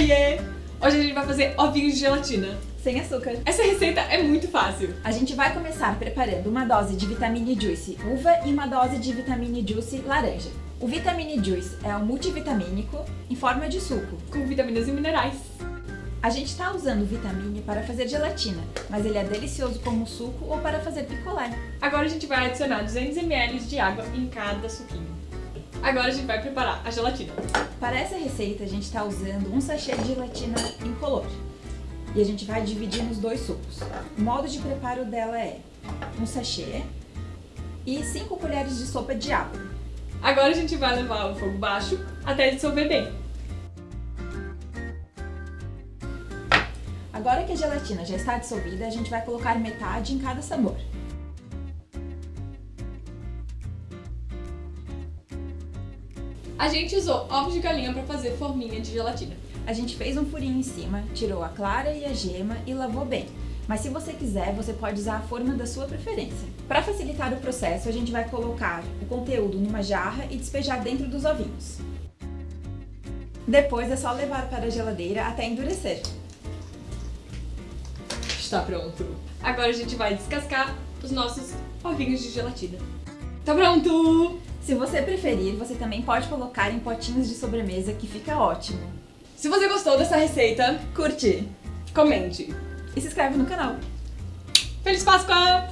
Oiê! Hoje a gente vai fazer ovinhos de gelatina. Sem açúcar. Essa receita é muito fácil. A gente vai começar preparando uma dose de Vitamine Juice uva e uma dose de Vitamine Juice laranja. O Vitamine Juice é um multivitamínico em forma de suco. Com vitaminas e minerais. A gente está usando o Vitamine para fazer gelatina, mas ele é delicioso como suco ou para fazer picolé. Agora a gente vai adicionar 200 ml de água em cada suquinho. Agora a gente vai preparar a gelatina. Para essa receita a gente está usando um sachê de gelatina incolor. E a gente vai dividir nos dois sucos. O modo de preparo dela é um sachê e 5 colheres de sopa de água. Agora a gente vai levar o fogo baixo até dissolver bem. Agora que a gelatina já está dissolvida, a gente vai colocar metade em cada sabor. A gente usou ovos de galinha para fazer forminha de gelatina. A gente fez um furinho em cima, tirou a clara e a gema e lavou bem. Mas se você quiser, você pode usar a forma da sua preferência. Para facilitar o processo, a gente vai colocar o conteúdo numa jarra e despejar dentro dos ovinhos. Depois é só levar para a geladeira até endurecer. Está pronto. Agora a gente vai descascar os nossos ovinhos de gelatina. Tá pronto! Se você preferir, você também pode colocar em potinhos de sobremesa que fica ótimo. Se você gostou dessa receita, Curte comente. e se inscreve no canal. Feliz Páscoa!